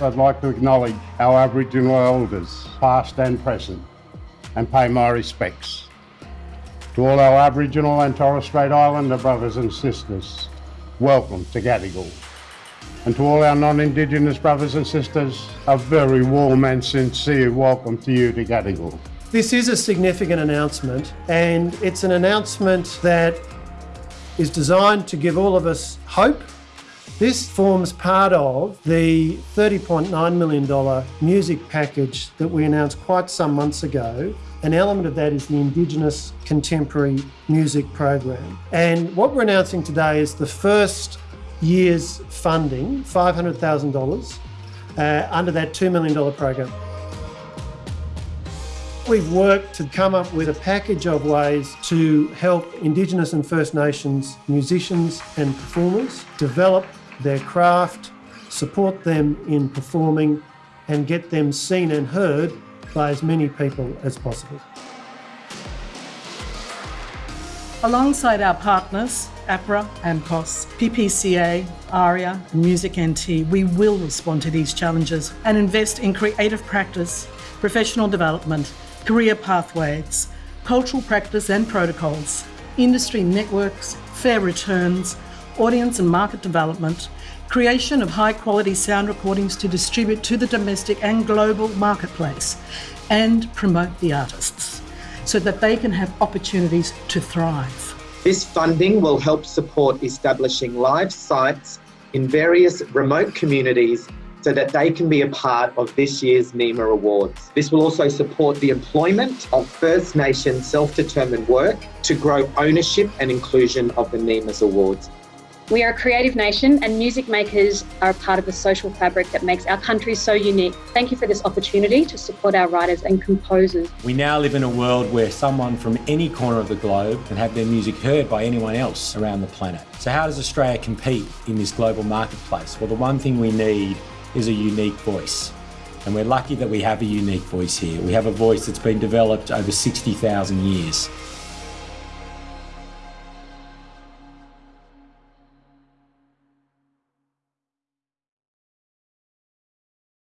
I'd like to acknowledge our Aboriginal elders, past and present, and pay my respects to all our Aboriginal and Torres Strait Islander brothers and sisters. Welcome to Gadigal. And to all our non-Indigenous brothers and sisters, a very warm and sincere welcome to you to Gadigal. This is a significant announcement, and it's an announcement that is designed to give all of us hope. This forms part of the $30.9 million music package that we announced quite some months ago. An element of that is the Indigenous Contemporary Music Program. And what we're announcing today is the first year's funding, $500,000, uh, under that $2 million program. We've worked to come up with a package of ways to help Indigenous and First Nations musicians and performers develop their craft, support them in performing, and get them seen and heard by as many people as possible. Alongside our partners, APRA, AMCOS, PPCA, ARIA, Music NT, we will respond to these challenges and invest in creative practice, professional development, career pathways, cultural practice and protocols, industry networks, fair returns, audience and market development, creation of high quality sound recordings to distribute to the domestic and global marketplace, and promote the artists so that they can have opportunities to thrive. This funding will help support establishing live sites in various remote communities so that they can be a part of this year's NIMA Awards. This will also support the employment of First Nation self-determined work to grow ownership and inclusion of the NIMA's Awards. We are a creative nation and music makers are a part of the social fabric that makes our country so unique. Thank you for this opportunity to support our writers and composers. We now live in a world where someone from any corner of the globe can have their music heard by anyone else around the planet. So how does Australia compete in this global marketplace? Well, the one thing we need is a unique voice. And we're lucky that we have a unique voice here. We have a voice that's been developed over 60,000 years.